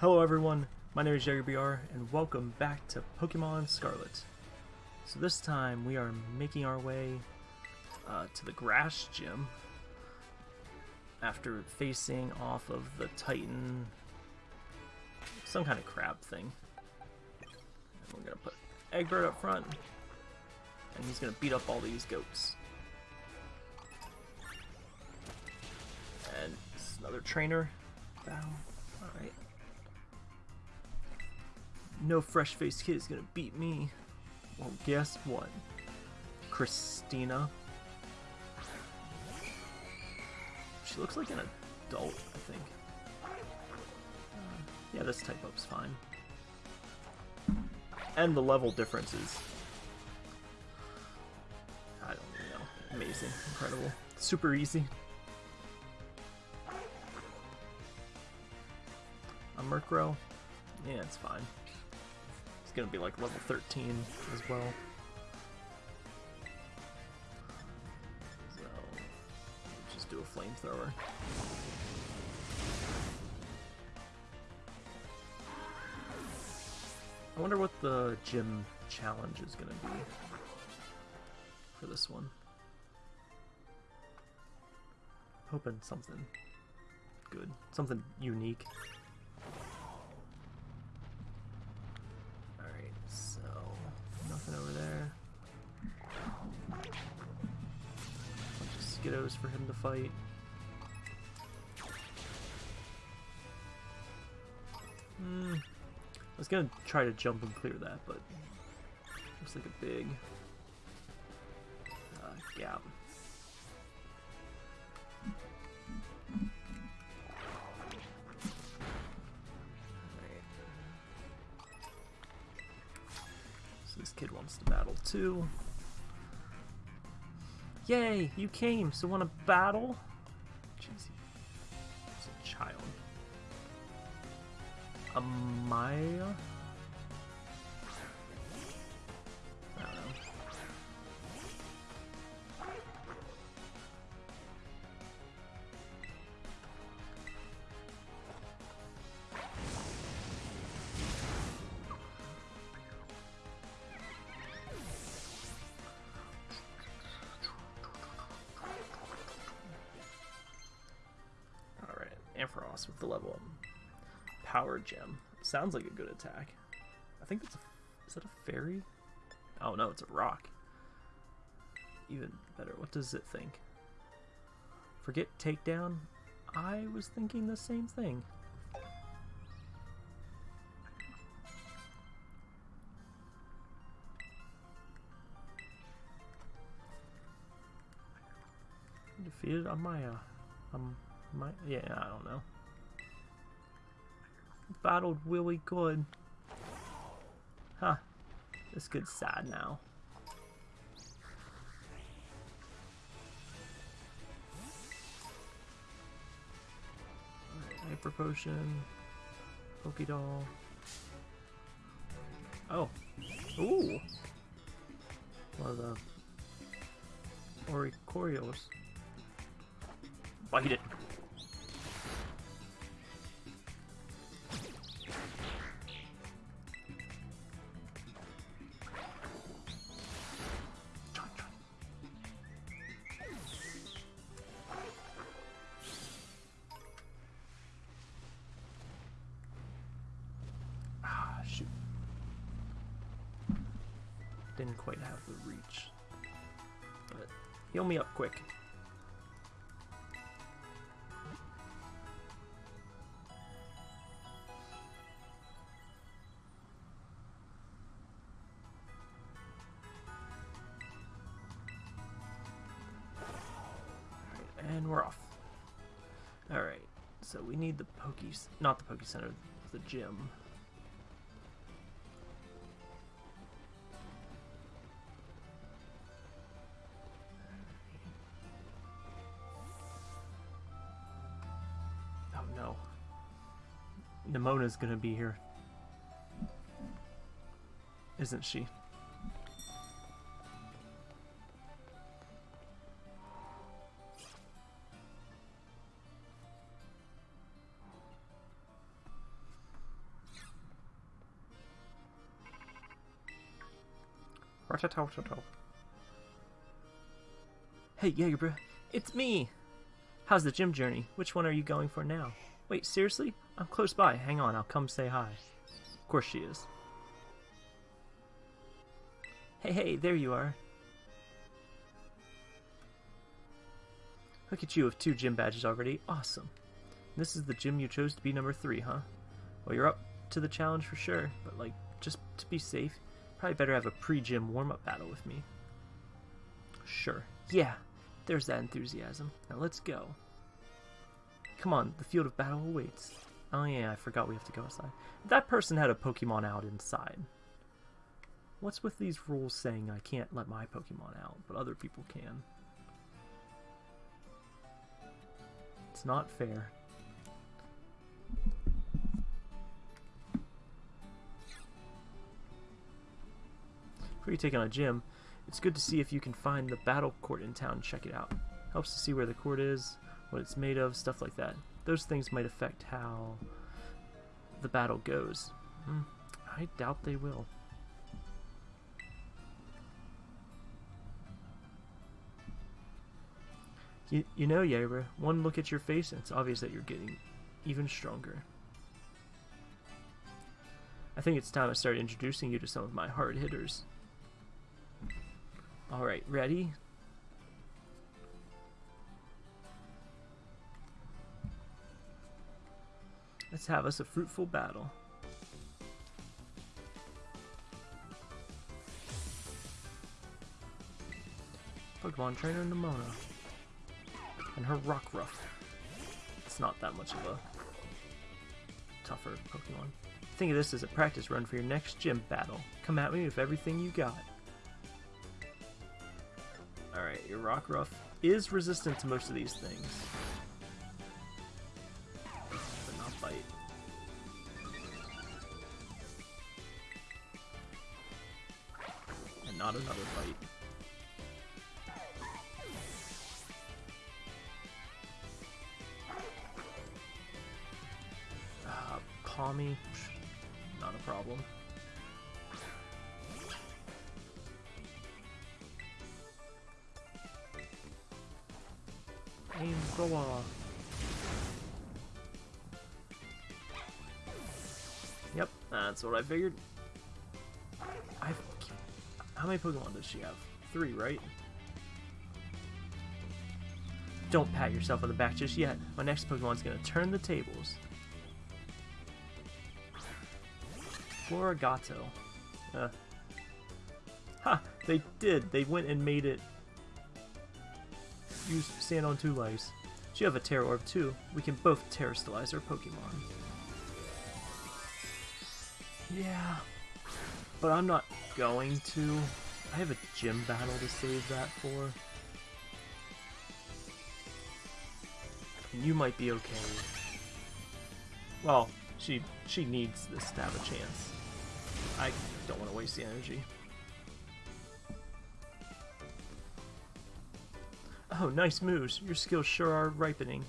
Hello everyone, my name is JagerBR, and welcome back to Pokemon Scarlet. So this time we are making our way uh, to the Grass Gym after facing off of the Titan, some kind of crab thing. And we're gonna put Egbert up front, and he's gonna beat up all these goats. And another trainer. No fresh-faced kid is gonna beat me. Well, guess what? Christina. She looks like an adult, I think. Yeah, this type up's fine. And the level differences. I don't know. Amazing. Incredible. Super easy. A Murkrow? Yeah, it's fine. It's gonna be like level 13 as well. So, just do a flamethrower. I wonder what the gym challenge is gonna be for this one. Hoping something good, something unique. To fight. Hmm. I was gonna try to jump and clear that, but looks like a big uh, gap. So this kid wants to battle too. Yay, you came, so wanna battle? Jeez, he's a child. Amaya? Ampharos with the level up. Power Gem. Sounds like a good attack. I think that's a... Is that a fairy? Oh no, it's a rock. Even better. What does it think? Forget takedown? I was thinking the same thing. Defeated on Amaya. Um, my, yeah, I don't know battled Willie Good. Huh. This kid's sad now. Hyper Potion. Pokédoll. Oh. Ooh! One of the Oricorios. Bite it! Didn't quite have the reach. But heal me up quick. And we're off. Alright, so we need the Pokes, not the Poke Center, the gym. is going to be here. Isn't she? Hey, Jagerbrew, it's me! How's the gym journey? Which one are you going for now? Wait, seriously? I'm close by. Hang on, I'll come say hi. Of course she is. Hey, hey, there you are. Look at you with two gym badges already. Awesome. This is the gym you chose to be number three, huh? Well, you're up to the challenge for sure, but like, just to be safe, probably better have a pre-gym warm-up battle with me. Sure. Yeah, there's that enthusiasm. Now let's go. Come on, the field of battle awaits. Oh yeah, I forgot we have to go outside. That person had a Pokemon out inside. What's with these rules saying I can't let my Pokemon out, but other people can? It's not fair. Before you take on a gym, it's good to see if you can find the battle court in town check it out. Helps to see where the court is, what it's made of, stuff like that. Those things might affect how the battle goes. Hmm, I doubt they will. You, you know, Yaira, one look at your face and it's obvious that you're getting even stronger. I think it's time I start introducing you to some of my hard hitters. Alright, ready? Let's have us a fruitful battle. Pokemon Trainer Nemona. And her Rockruff. It's not that much of a tougher Pokemon. Think of this as a practice run for your next gym battle. Come at me with everything you got. Alright, your Rockruff is resistant to most of these things. Not a problem. Aim thrower. Yep, that's what I figured. i How many Pokemon does she have? Three, right? Don't pat yourself on the back just yet. My next Pokemon's gonna turn the tables. Floragato. Uh. Ha! They did! They went and made it use Sand on two lives. You have a Tera Orb too. We can both Terastallize our Pokemon. Yeah. But I'm not going to. I have a gym battle to save that for. And you might be okay. Well, she she needs this to have a chance. I don't want to waste the energy. Oh, nice moves. Your skills sure are ripening.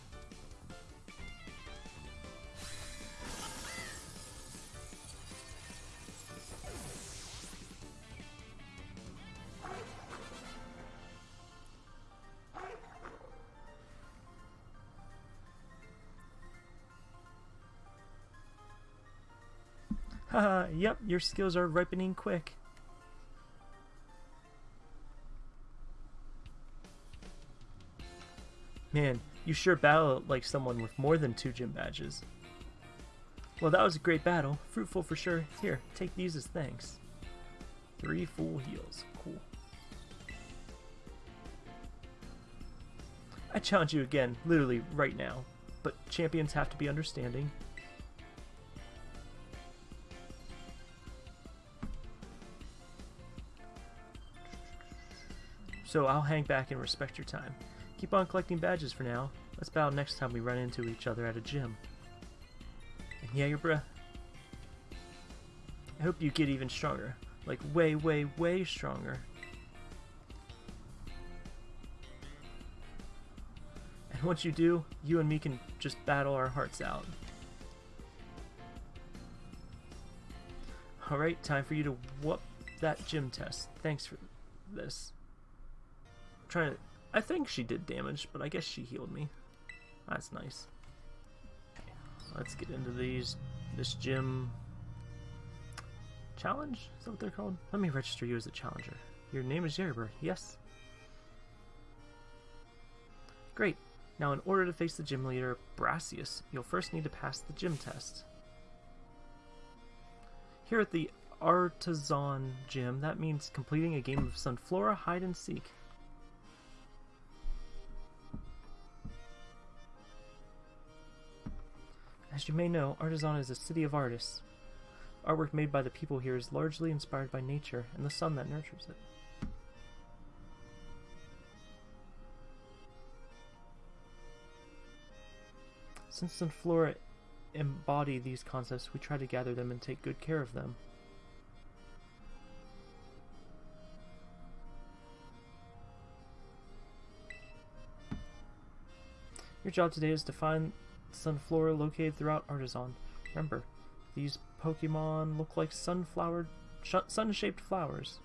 Yep, your skills are ripening quick. Man, you sure battle like someone with more than two gym badges. Well, that was a great battle. Fruitful for sure. Here, take these as thanks. Three full heals. Cool. I challenge you again, literally right now. But champions have to be understanding. So I'll hang back and respect your time. Keep on collecting badges for now. Let's battle next time we run into each other at a gym. And yeah, your bruh. I hope you get even stronger. Like way, way, way stronger. And once you do, you and me can just battle our hearts out. Alright, time for you to whoop that gym test. Thanks for this. Trying to... I think she did damage, but I guess she healed me. That's nice. Let's get into these. This gym... Challenge? Is that what they're called? Let me register you as a challenger. Your name is Jerrybird, yes? Great. Now in order to face the gym leader, Brassius, you'll first need to pass the gym test. Here at the Artisan Gym, that means completing a game of Sunflora Hide and Seek. As you may know, Artisan is a city of artists. Artwork made by the people here is largely inspired by nature and the sun that nurtures it. Since the flora embody these concepts, we try to gather them and take good care of them. Your job today is to find Sunflora located throughout Artisan. Remember, these Pokemon look like sunflower, sun-shaped flowers.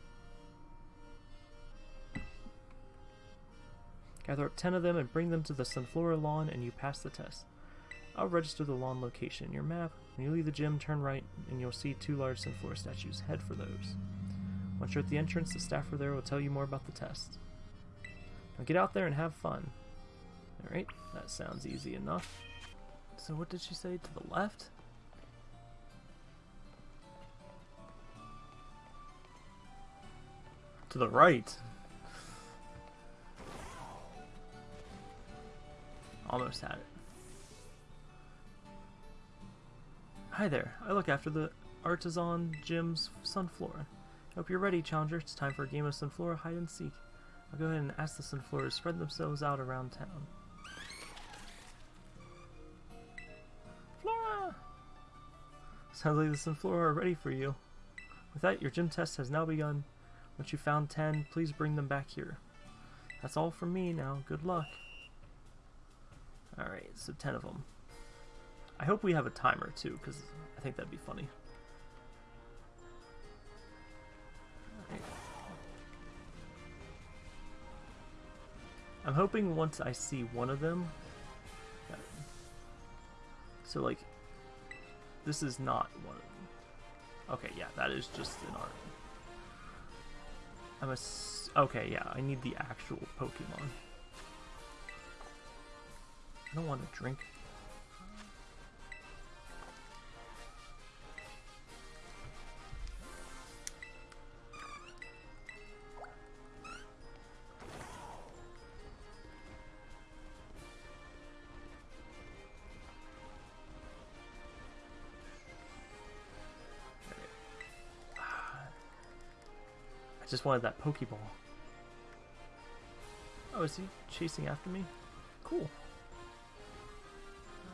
Gather up 10 of them and bring them to the Sunflora lawn and you pass the test. I'll register the lawn location in your map. When you leave the gym, turn right and you'll see two large Sunflora statues. Head for those. Once you're at the entrance, the staffer there will tell you more about the test. Now get out there and have fun. Alright, that sounds easy enough. So what did she say? To the left? To the right. Almost had it. Hi there, I look after the Artisan Gym's Sunflora. Hope you're ready, Challenger. It's time for a game of Sunflora hide and seek. I'll go ahead and ask the Sunflora to spread themselves out around town. Sounds like the Sunflora are ready for you. With that, your gym test has now begun. Once you found 10, please bring them back here. That's all from me now. Good luck. Alright, so 10 of them. I hope we have a timer too, because I think that'd be funny. I'm hoping once I see one of them... So, like, this is not one of them. Okay, yeah, that is just an art. I'm a... Okay, yeah, I need the actual Pokemon. I don't want to drink. Just wanted that Pokeball. Oh, is he chasing after me? Cool.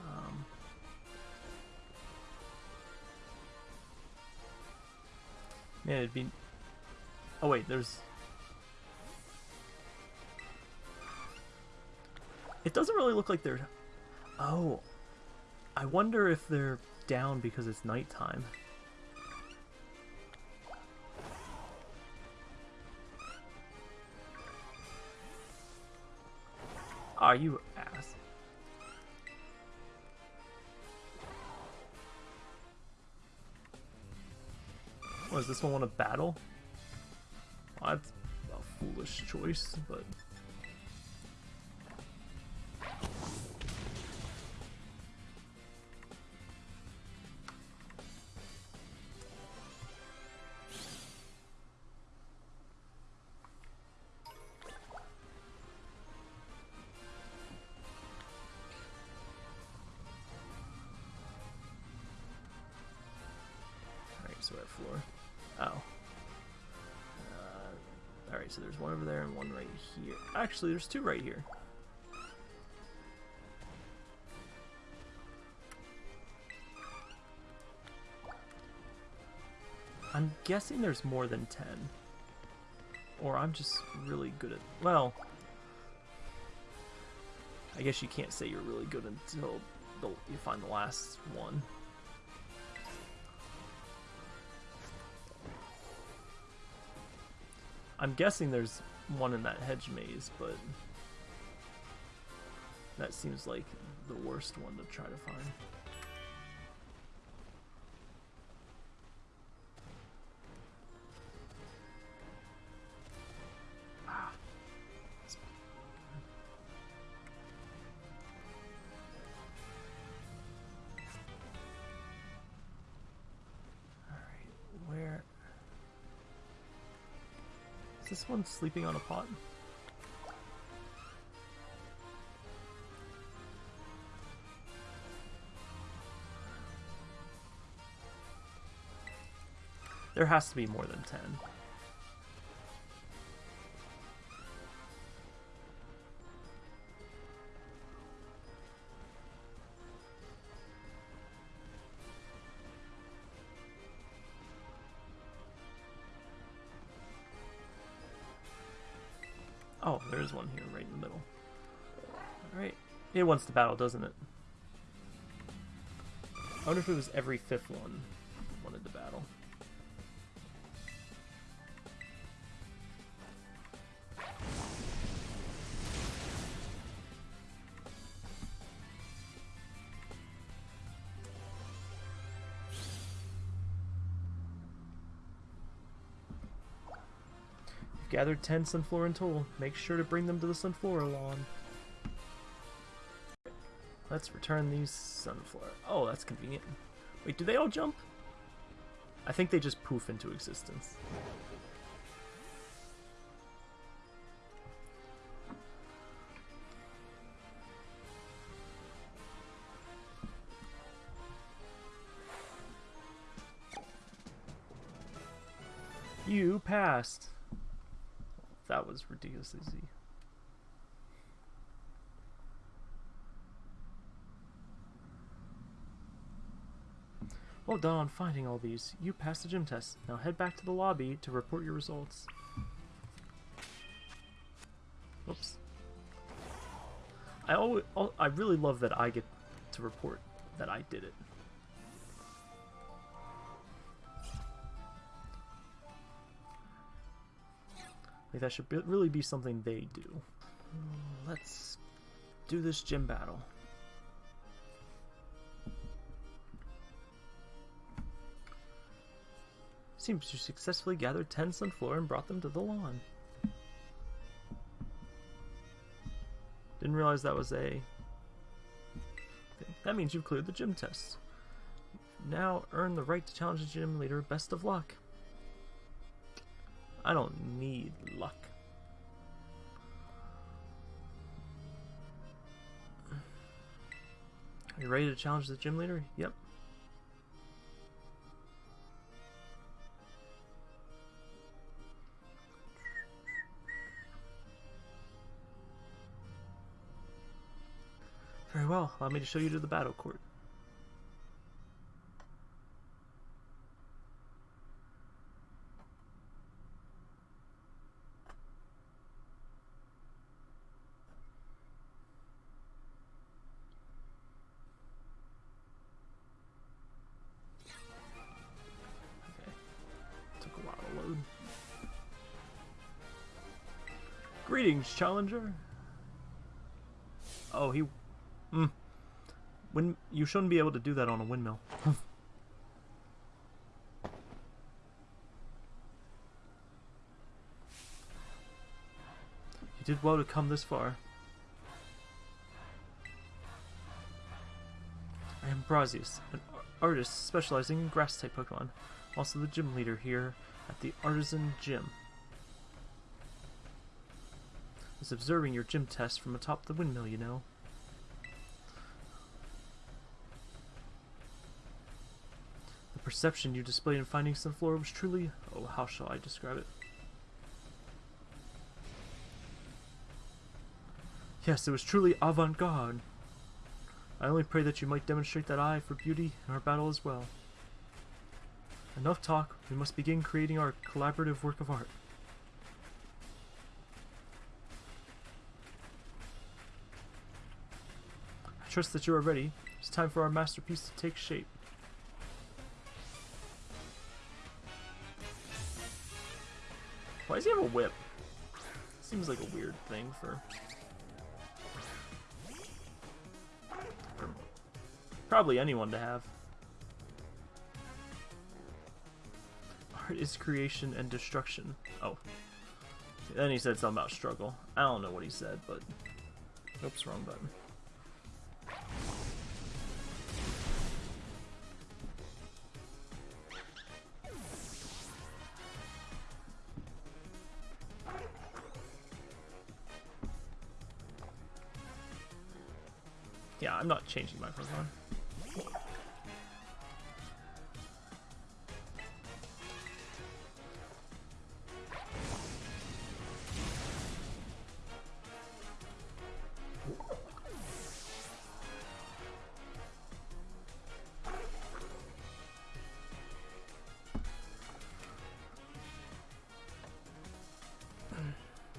Um, man, it'd be... Oh wait, there's... It doesn't really look like they're... Oh. I wonder if they're down because it's nighttime. Are you ass? Does this one want to battle? Well, that's a foolish choice, but... Actually, there's two right here. I'm guessing there's more than 10. Or I'm just really good at... Well... I guess you can't say you're really good until you find the last one. I'm guessing there's one in that hedge maze, but that seems like the worst one to try to find. This one sleeping on a pot? There has to be more than 10. It wants to battle, doesn't it? I wonder if it was every fifth one wanted to battle. You've gathered 10 Sunflora in total. Make sure to bring them to the Sunflora lawn. Let's return these sunflower. Oh, that's convenient. Wait, do they all jump? I think they just poof into existence. You passed. That was ridiculously easy. Well done on finding all these. You passed the gym test. Now head back to the lobby to report your results. Oops. I always, I really love that I get to report that I did it. Like that should be, really be something they do. Let's do this gym battle. Seems you successfully gathered 10 Sunflora and brought them to the lawn. Didn't realize that was a... That means you've cleared the gym test. Now earn the right to challenge the gym leader. Best of luck. I don't need luck. Are you ready to challenge the gym leader? Yep. Allow me to show you to the battle court. Okay. Took a while to load. Greetings, challenger. Oh, he Hmm. When you shouldn't be able to do that on a windmill. you did well to come this far. I am Brassius, an artist specializing in grass-type Pokemon. Also the gym leader here at the Artisan Gym. I was observing your gym test from atop the windmill, you know. Perception you displayed in finding Sunflora was truly... Oh, how shall I describe it? Yes, it was truly avant-garde. I only pray that you might demonstrate that eye for beauty in our battle as well. Enough talk, we must begin creating our collaborative work of art. I trust that you are ready. It's time for our masterpiece to take shape. Why does he have a whip? Seems like a weird thing for... for probably anyone to have. Art is creation and destruction. Oh. Then he said something about struggle. I don't know what he said, but... Oops, wrong button. Changing my Pokemon.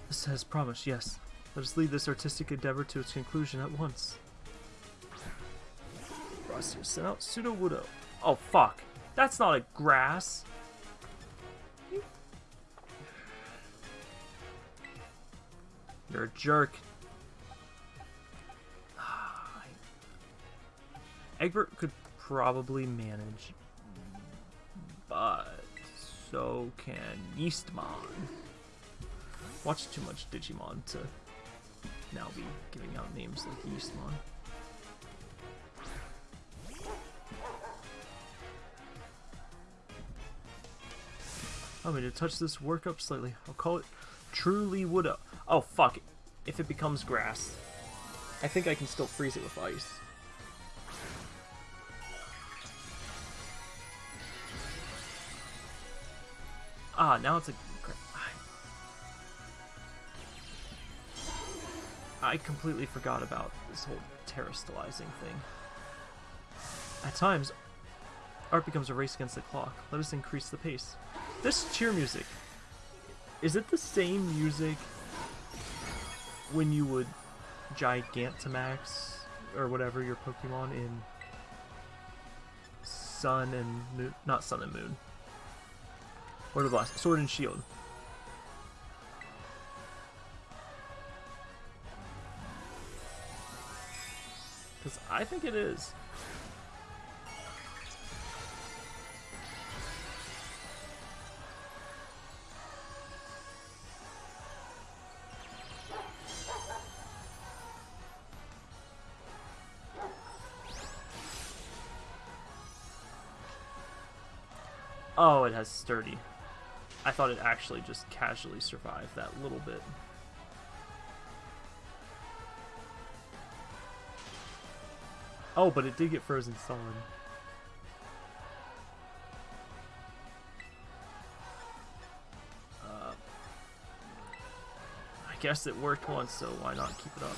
This has promised, yes. Let us lead this artistic endeavor to its conclusion at once. Brassius sent out Sudowoodo. Oh, fuck. That's not a grass. You're a jerk. Ah, Egbert could probably manage, but so can Yeastmon. Watch too much Digimon to now be giving out names like Yeastmon. I'm going to touch this work up slightly. I'll call it Truly Woodo. Oh, fuck. It. If it becomes grass. I think I can still freeze it with ice. Ah, now it's a... I completely forgot about this whole terastallizing thing. At times, art becomes a race against the clock. Let us increase the pace. This cheer music, is it the same music when you would Gigantamax or whatever your Pokemon in Sun and Moon? Not Sun and Moon. Or the last Sword and Shield. Because I think it is. Oh, it has sturdy. I thought it actually just casually survived that little bit. Oh, but it did get frozen solid. Uh, I guess it worked once, so why not keep it up?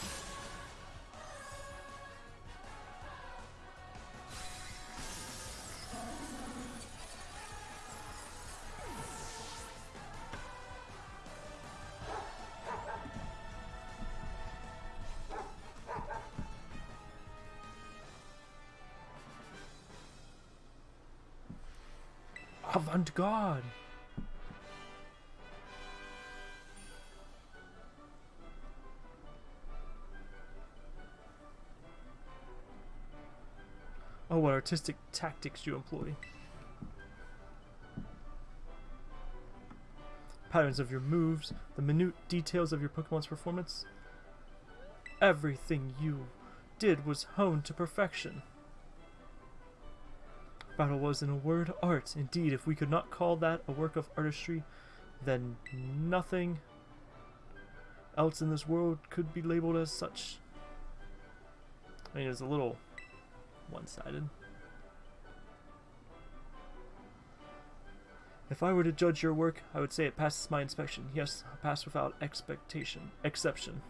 Avant-garde! Oh, what artistic tactics you employ. Patterns of your moves, the minute details of your Pokemon's performance. Everything you did was honed to perfection. Battle was, in a word, art. Indeed, if we could not call that a work of artistry, then nothing else in this world could be labeled as such. I mean, it's a little one-sided. If I were to judge your work, I would say it passes my inspection. Yes, pass without expectation, exception.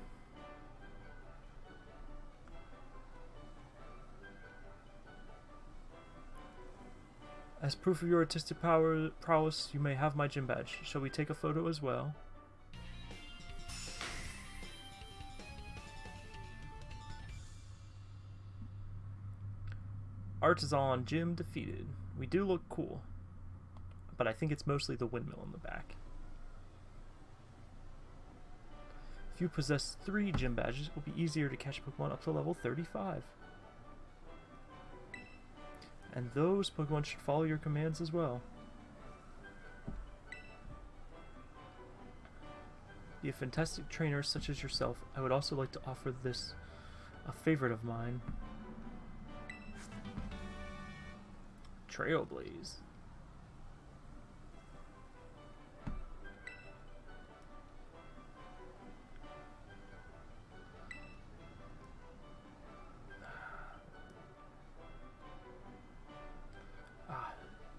As proof of your artistic power prowess, you may have my gym badge. Shall we take a photo as well? Artisan Gym defeated. We do look cool. But I think it's mostly the windmill in the back. If you possess three gym badges, it will be easier to catch Pokemon up to level 35. And those Pokemon should follow your commands as well. Be a fantastic trainer such as yourself. I would also like to offer this a favorite of mine. Trailblaze.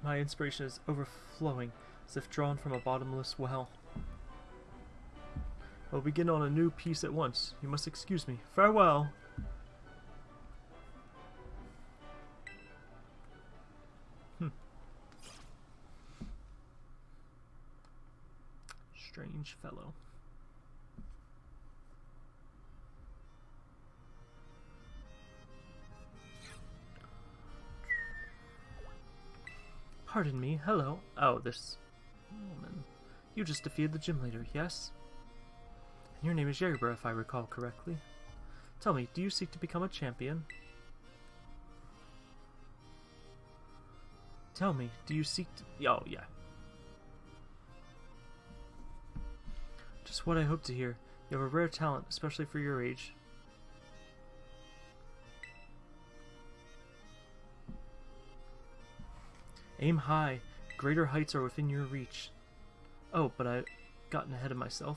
My inspiration is overflowing, as if drawn from a bottomless well. I'll begin on a new piece at once. You must excuse me. Farewell! Hmm. Strange fellow. Pardon me, hello. Oh, this woman. You just defeated the gym leader, yes? And Your name is Yerba, if I recall correctly. Tell me, do you seek to become a champion? Tell me, do you seek to... Oh, yeah. Just what I hope to hear. You have a rare talent, especially for your age. Aim high. Greater heights are within your reach. Oh, but I've gotten ahead of myself.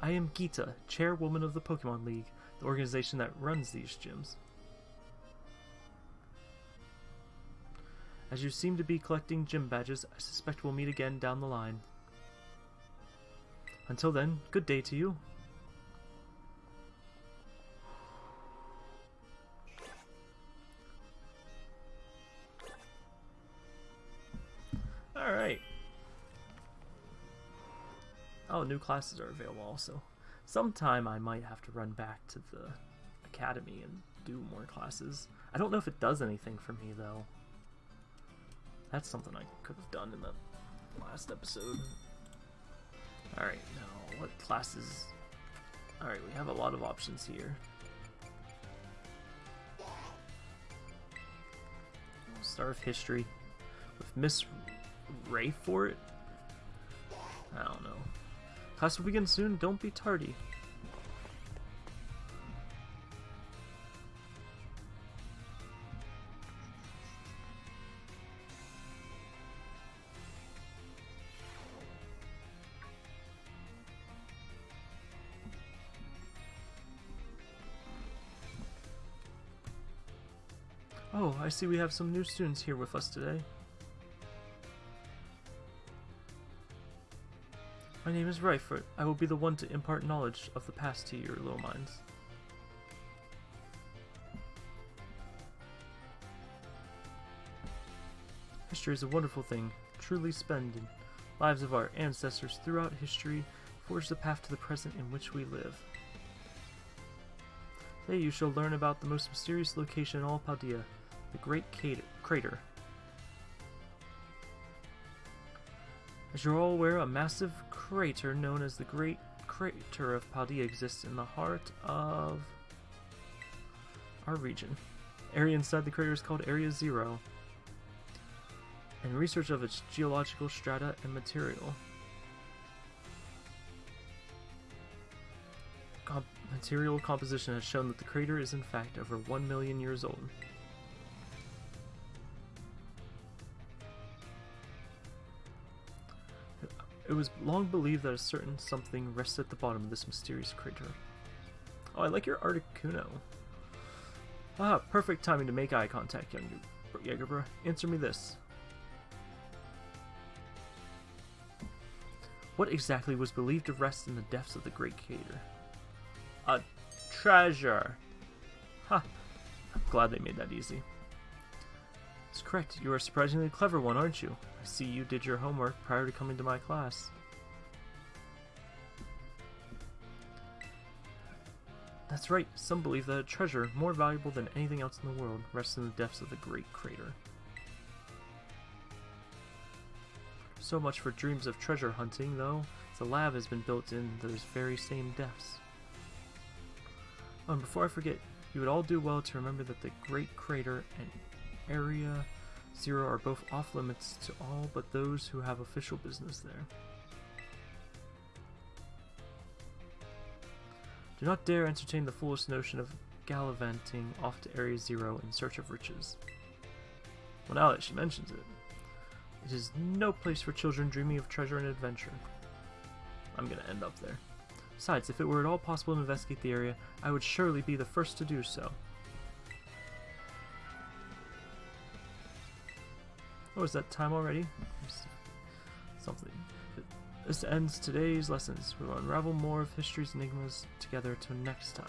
I am Geeta, chairwoman of the Pokemon League, the organization that runs these gyms. As you seem to be collecting gym badges, I suspect we'll meet again down the line. Until then, good day to you. New classes are available also. Sometime I might have to run back to the academy and do more classes. I don't know if it does anything for me though. That's something I could have done in the last episode. Alright, now what classes... Alright, we have a lot of options here. Star of History with Miss Raifort? I don't know. Class will begin soon, don't be tardy. Oh, I see we have some new students here with us today. My name is Raifort. I will be the one to impart knowledge of the past to your little minds. History is a wonderful thing, truly splendid. Lives of our ancestors throughout history forge the path to the present in which we live. Today you shall learn about the most mysterious location in all Paldea, the Great Crater. As you're all aware, a massive crater known as the Great Crater of Paldea exists in the heart of our region. Area inside the crater is called Area Zero, and research of its geological strata and material. Material composition has shown that the crater is in fact over 1 million years old. It was long believed that a certain something rests at the bottom of this mysterious crater. Oh, I like your Articuno. Ah, perfect timing to make eye contact, young Jagerbra. Answer me this. What exactly was believed to rest in the depths of the Great Crater? A treasure! Ha! I'm glad they made that easy. It's correct. You are a surprisingly clever one, aren't you? I see you did your homework prior to coming to my class. That's right, some believe that a treasure, more valuable than anything else in the world, rests in the depths of the Great Crater. So much for dreams of treasure hunting, though. The lab has been built in those very same depths. And before I forget, you would all do well to remember that the Great Crater and Area Zero are both off limits to all but those who have official business there. Do not dare entertain the foolish notion of gallivanting off to Area Zero in search of riches. Well, now that she mentions it, it is no place for children dreaming of treasure and adventure. I'm gonna end up there. Besides, if it were at all possible to investigate the area, I would surely be the first to do so. Oh, is that time already? Something. This ends today's lessons. We will unravel more of history's enigmas together till next time.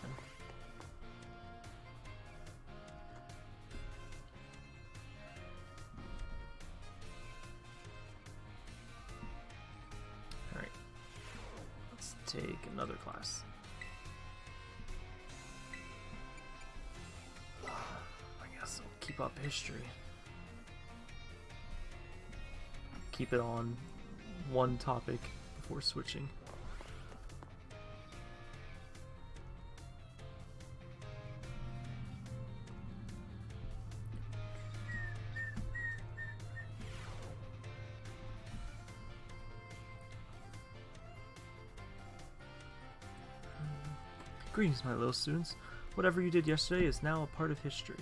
Alright. Let's take another class. I guess I'll keep up history. Keep it on one topic before switching. Greetings, my little students. Whatever you did yesterday is now a part of history.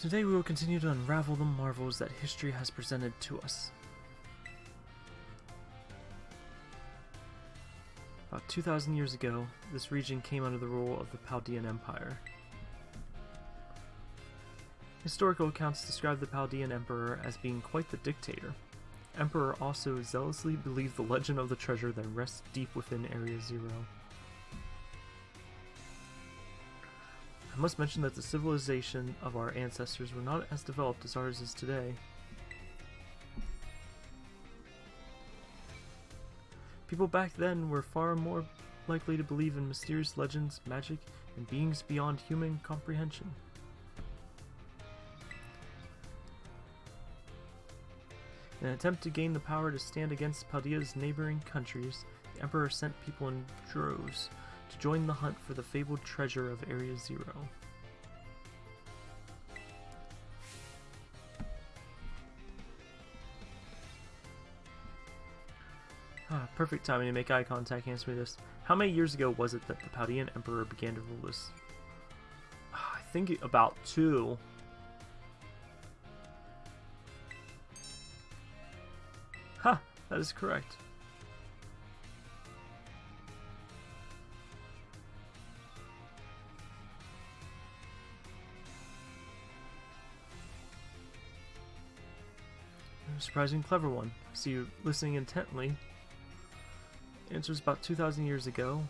Today we will continue to unravel the marvels that history has presented to us. About 2,000 years ago, this region came under the rule of the Paldean Empire. Historical accounts describe the Paldean Emperor as being quite the dictator. Emperor also zealously believed the legend of the treasure that rests deep within Area Zero. I must mention that the civilization of our ancestors were not as developed as ours is today. People back then were far more likely to believe in mysterious legends, magic, and beings beyond human comprehension. In an attempt to gain the power to stand against Paldea's neighboring countries, the Emperor sent people in droves to join the hunt for the fabled treasure of Area Zero. Ah, perfect timing to make eye contact answer me this. How many years ago was it that the Paldean Emperor began to rule this? Ah, I think about two. Ha! That is correct. Surprising clever one. See you listening intently. Answers about 2,000 years ago.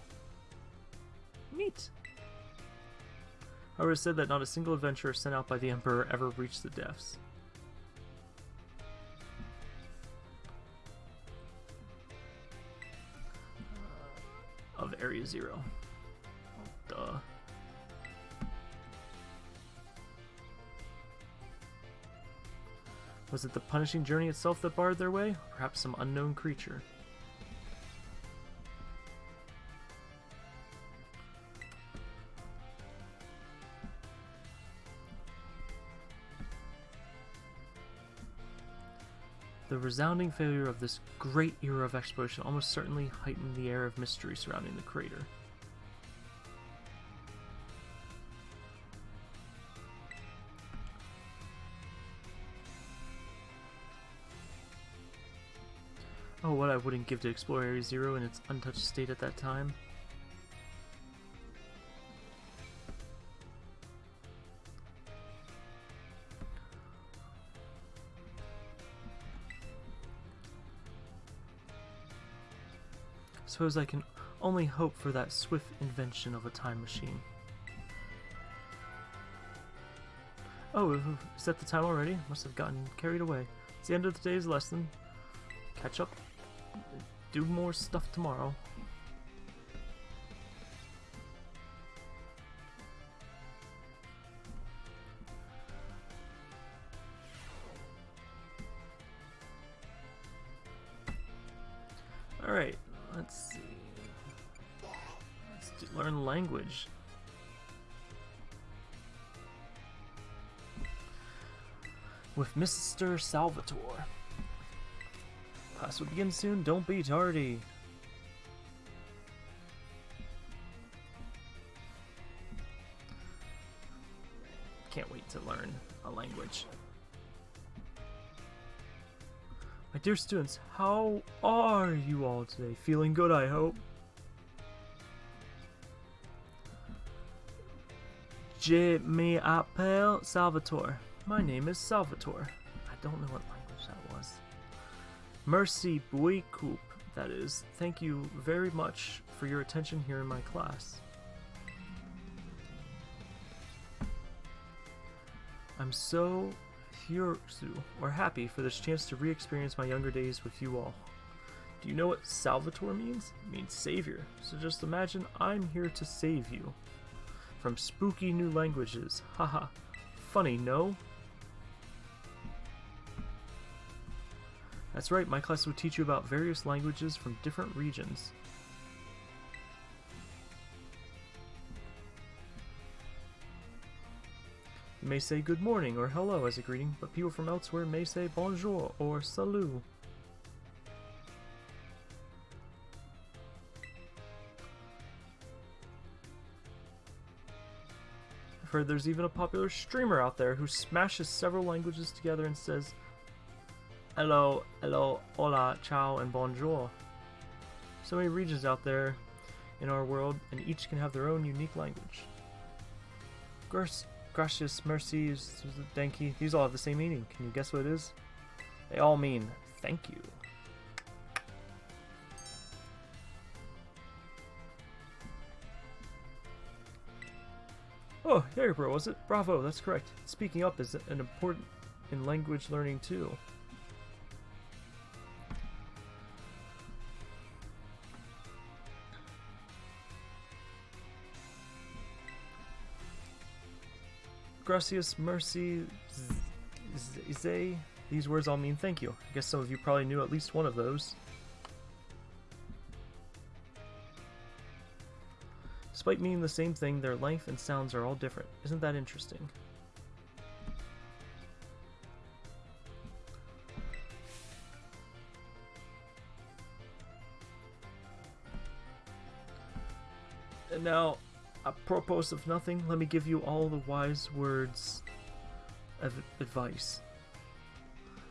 Neat. However, it said that not a single adventurer sent out by the Emperor ever reached the depths. of Area Zero. Was it the punishing journey itself that barred their way? Or perhaps some unknown creature? The resounding failure of this great era of exploration almost certainly heightened the air of mystery surrounding the crater. Wouldn't give to explore Area Zero in its untouched state at that time. Suppose I can only hope for that swift invention of a time machine. Oh, is that the time already? Must have gotten carried away. It's the end of today's lesson. Catch up do more stuff tomorrow. Alright, let's see. Let's learn language. With Mr. Salvatore. Class will begin soon, don't be tardy. Can't wait to learn a language. My dear students, how are you all today? Feeling good, I hope. Je m'appelle Salvatore. My name is Salvatore. I don't know what. Merci beaucoup, that is. Thank you very much for your attention here in my class. I'm so Hyosu, or happy for this chance to re-experience my younger days with you all. Do you know what Salvatore means? It means savior. So just imagine I'm here to save you. From spooky new languages. Haha. Funny, no? That's right, my class will teach you about various languages from different regions. You may say good morning or hello as a greeting, but people from elsewhere may say bonjour or salut. I've heard there's even a popular streamer out there who smashes several languages together and says hello, hello, hola, ciao, and bonjour. So many regions out there in our world, and each can have their own unique language. Gurs Gracias, Mercy, Denki, these all have the same meaning. Can you guess what it is? They all mean thank you. Oh, bro, was it? Bravo, that's correct. Speaking up is an important in language learning too. Gracias, mercy, zay. These words all mean thank you. I guess some of you probably knew at least one of those. Despite meaning the same thing, their length and sounds are all different. Isn't that interesting? And now, apropos of nothing, let me give you all the wise words of advice.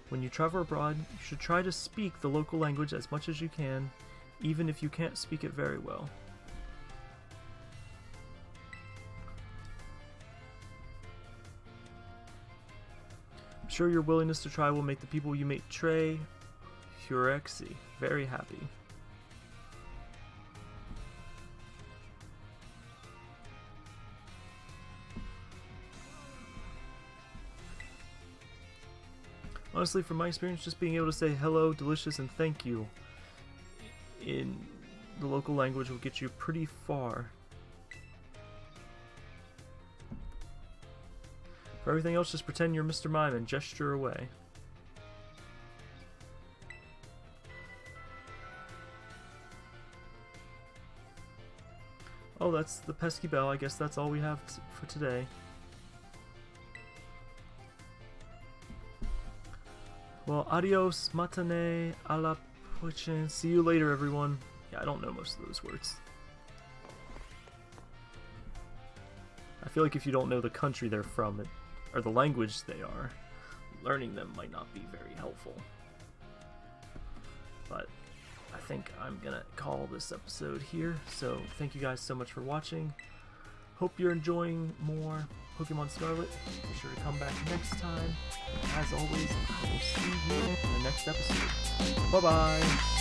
When you travel abroad, you should try to speak the local language as much as you can, even if you can't speak it very well. I'm sure your willingness to try will make the people you meet Trey, Hurexi, very happy. Honestly, from my experience, just being able to say hello, delicious, and thank you in the local language will get you pretty far. For everything else, just pretend you're Mr. Mime and gesture away. Oh, that's the pesky bell. I guess that's all we have for today. Well, adios, matane, a la prochaine. See you later, everyone. Yeah, I don't know most of those words. I feel like if you don't know the country they're from, or the language they are, learning them might not be very helpful. But I think I'm gonna call this episode here. So thank you guys so much for watching. Hope you're enjoying more Pokemon Scarlet. Be sure to come back next time. As always, I will see you in the next episode. Bye-bye!